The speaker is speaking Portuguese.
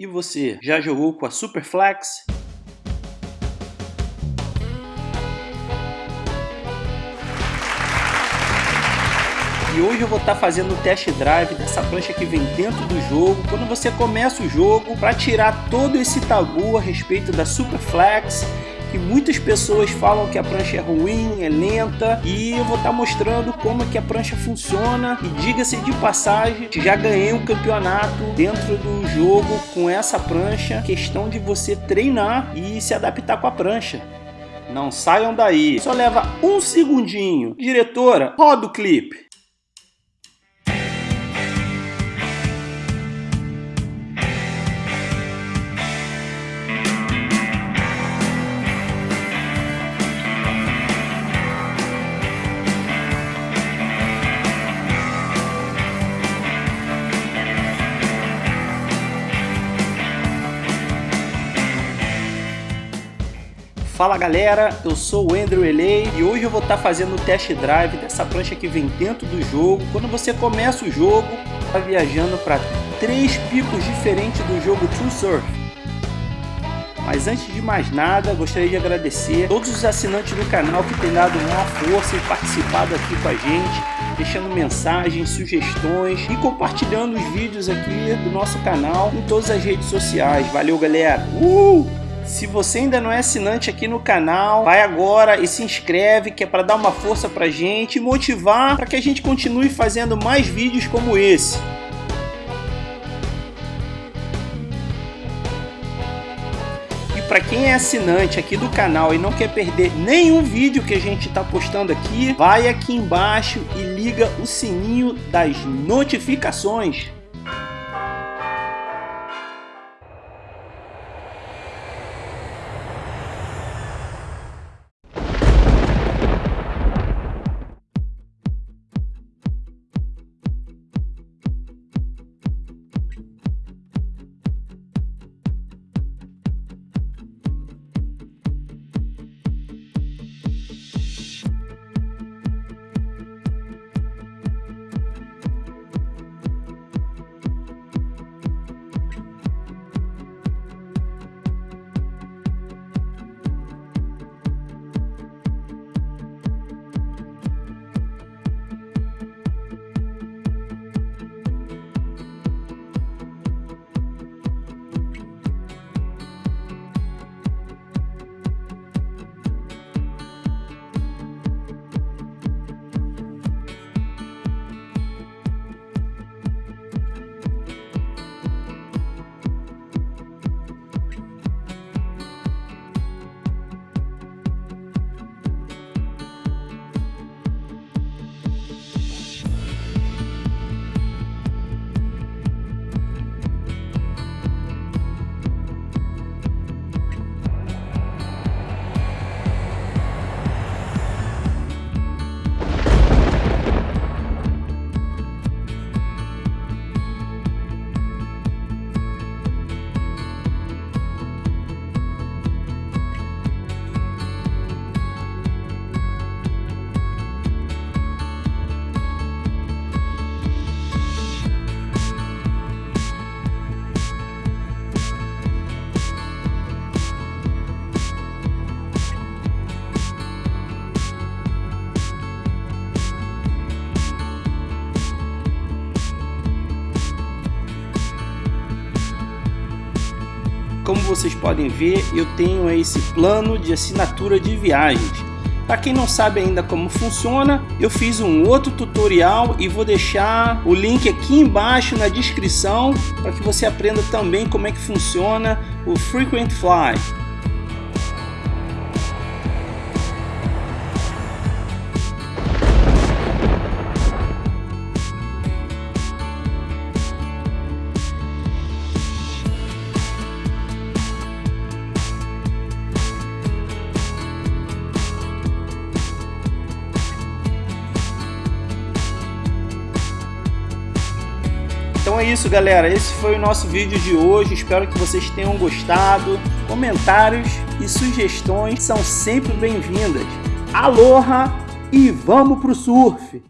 E você, já jogou com a Superflex? E hoje eu vou estar tá fazendo o test drive dessa prancha que vem dentro do jogo, quando você começa o jogo, para tirar todo esse tabu a respeito da Superflex, que muitas pessoas falam que a prancha é ruim, é lenta, e eu vou estar tá mostrando como é que a prancha funciona, e diga-se de passagem, já ganhei um campeonato dentro do jogo com essa prancha, questão de você treinar e se adaptar com a prancha. Não saiam daí, só leva um segundinho. Diretora, roda o clipe. Fala galera, eu sou o Andrew Elei e hoje eu vou estar tá fazendo o test drive dessa prancha que vem dentro do jogo. Quando você começa o jogo, está viajando para três picos diferentes do jogo True Surf. Mas antes de mais nada, gostaria de agradecer todos os assinantes do canal que têm dado uma força e participado aqui com a gente, deixando mensagens, sugestões e compartilhando os vídeos aqui do nosso canal em todas as redes sociais. Valeu galera! Uh! Se você ainda não é assinante aqui no canal, vai agora e se inscreve, que é para dar uma força pra gente e motivar para que a gente continue fazendo mais vídeos como esse. E para quem é assinante aqui do canal e não quer perder nenhum vídeo que a gente está postando aqui, vai aqui embaixo e liga o sininho das notificações. Vocês podem ver, eu tenho esse plano de assinatura de viagens. Para quem não sabe ainda como funciona, eu fiz um outro tutorial e vou deixar o link aqui embaixo na descrição para que você aprenda também como é que funciona o Frequent Fly. Então é isso, galera. Esse foi o nosso vídeo de hoje. Espero que vocês tenham gostado. Comentários e sugestões são sempre bem-vindas. Aloha e vamos pro surf!